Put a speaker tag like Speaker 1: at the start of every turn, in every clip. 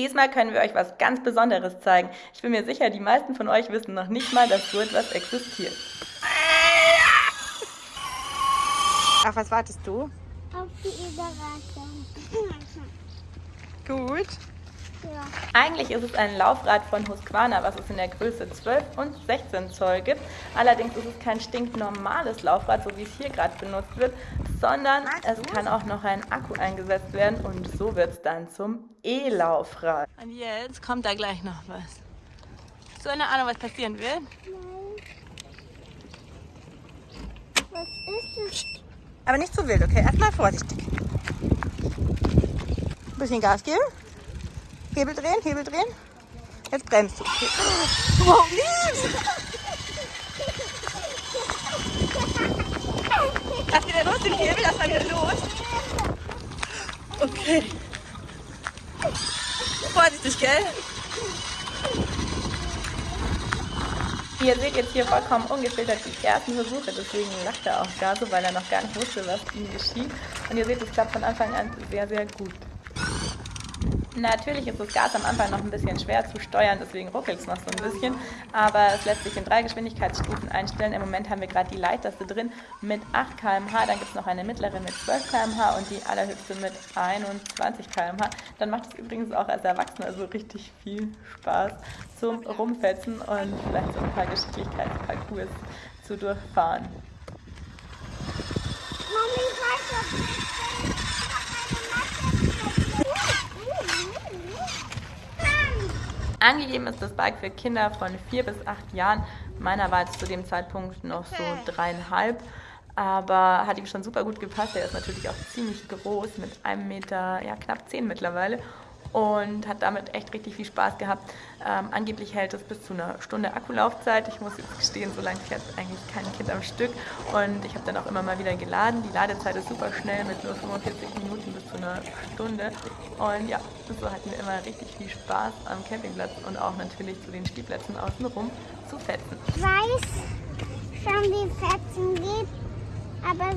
Speaker 1: Diesmal können wir euch was ganz Besonderes zeigen. Ich bin mir sicher, die meisten von euch wissen noch nicht mal, dass so etwas existiert.
Speaker 2: Auf was wartest du?
Speaker 3: Auf die Überraschung.
Speaker 2: Gut.
Speaker 3: Ja.
Speaker 1: Eigentlich ist es ein Laufrad von Husqvarna, was es in der Größe 12 und 16 Zoll gibt. Allerdings ist es kein stinknormales Laufrad, so wie es hier gerade benutzt wird, sondern es kann auch noch ein Akku eingesetzt werden und so wird es dann zum E-Laufrad.
Speaker 4: Und jetzt kommt da gleich noch was. Hast du eine Ahnung, was passieren wird?
Speaker 3: Was ist es?
Speaker 2: Aber nicht zu wild, okay? Erstmal vorsichtig. Bisschen Gas geben. Hebel drehen, Hebel drehen. Jetzt bremst du. Wow, nicht! Lass wieder los den Hebel, lass mal wieder los. Okay. Vorsichtig, gell?
Speaker 1: Ihr seht jetzt hier vollkommen ungefiltert die ersten Versuche, deswegen lacht er auch gar so, weil er noch gar nicht wusste, was ihm geschieht. Und ihr seht, es klappt von Anfang an sehr, sehr gut. Natürlich ist das Gas am Anfang noch ein bisschen schwer zu steuern, deswegen ruckelt es noch so ein bisschen, aber es lässt sich in drei Geschwindigkeitsstufen einstellen. Im Moment haben wir gerade die leichteste drin mit 8 km/h, dann gibt es noch eine mittlere mit 12 km/h und die allerhöchste mit 21 km/h. Dann macht es übrigens auch als Erwachsener so richtig viel Spaß zum Rumfetzen und vielleicht so ein paar Geschicklichkeitsparcours zu durchfahren.
Speaker 3: Mami, weiter.
Speaker 1: Angegeben ist das Bike für Kinder von 4 bis 8 Jahren. Meiner war jetzt zu dem Zeitpunkt noch so dreieinhalb, aber hat ihm schon super gut gepasst. Er ist natürlich auch ziemlich groß, mit einem Meter, ja knapp 10 mittlerweile und hat damit echt richtig viel Spaß gehabt. Ähm, angeblich hält es bis zu einer Stunde Akkulaufzeit. Ich muss jetzt gestehen, so lange fährt eigentlich kein Kind am Stück und ich habe dann auch immer mal wieder geladen. Die Ladezeit ist super schnell mit nur 45 Minuten bis zu einer Stunde und ja, so hatten wir immer richtig viel Spaß am Campingplatz und auch natürlich zu den Spielplätzen außenrum zu fetzen.
Speaker 3: Ich weiß schon, wie Fetzen geht, aber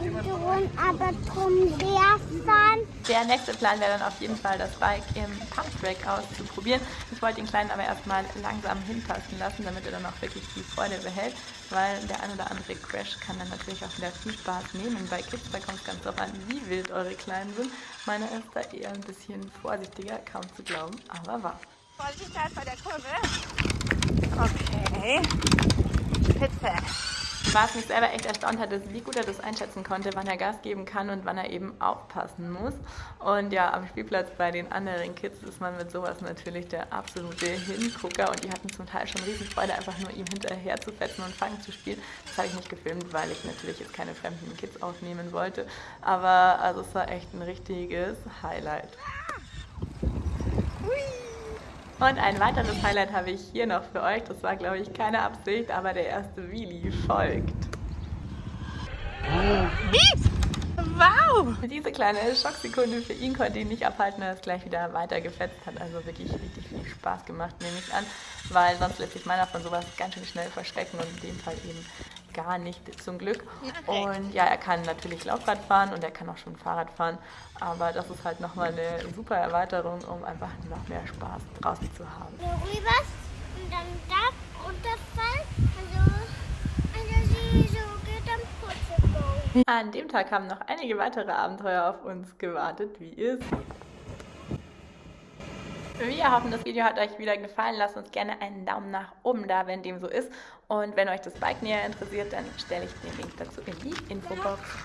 Speaker 3: drum, aber drum werfen.
Speaker 1: Der nächste Plan wäre dann auf jeden Fall, das Bike im Pumptrack auszuprobieren. Ich wollte den Kleinen aber erstmal langsam hinpassen lassen, damit er dann auch wirklich die Freude behält, weil der ein oder andere Crash kann dann natürlich auch wieder viel Spaß nehmen. Bei Kids, da kommt es ganz drauf an, wie wild eure Kleinen sind. Meine ist da eher ein bisschen vorsichtiger, kaum zu glauben, aber wahr.
Speaker 2: Vorsichtig bei der Kurve. Okay. Spitze.
Speaker 1: Was mich selber echt erstaunt hat, ist, wie gut er das einschätzen konnte, wann er Gas geben kann und wann er eben aufpassen muss. Und ja, am Spielplatz bei den anderen Kids ist man mit sowas natürlich der absolute Hingucker und die hatten zum Teil schon riesen Freude, einfach nur ihm hinterher zu fetzen und Fangen zu spielen. Das habe ich nicht gefilmt, weil ich natürlich jetzt keine fremden Kids aufnehmen wollte. Aber also es war echt ein richtiges Highlight. Und ein weiteres Highlight habe ich hier noch für euch. Das war, glaube ich, keine Absicht, aber der erste Wheelie folgt.
Speaker 4: Wow!
Speaker 1: Diese kleine Schocksekunde für ihn konnte ihn nicht abhalten, er ist gleich wieder weiter gefetzt. Hat also wirklich richtig viel Spaß gemacht, nehme ich an, weil sonst lässt sich meiner von sowas ganz schön schnell verschrecken und in dem Fall eben gar nicht zum Glück. Und ja, er kann natürlich Laufrad fahren und er kann auch schon Fahrrad fahren, aber das ist halt nochmal eine super Erweiterung, um einfach noch mehr Spaß draußen zu haben.
Speaker 3: Rüber und dann da runterfallen. Also, also sie so geht am Putzebaum.
Speaker 1: An dem Tag haben noch einige weitere Abenteuer auf uns gewartet, wie ihr seht. Wir hoffen, das Video hat euch wieder gefallen. Lasst uns gerne einen Daumen nach oben da, wenn dem so ist. Und wenn euch das Bike näher interessiert, dann stelle ich den Link dazu in die Infobox.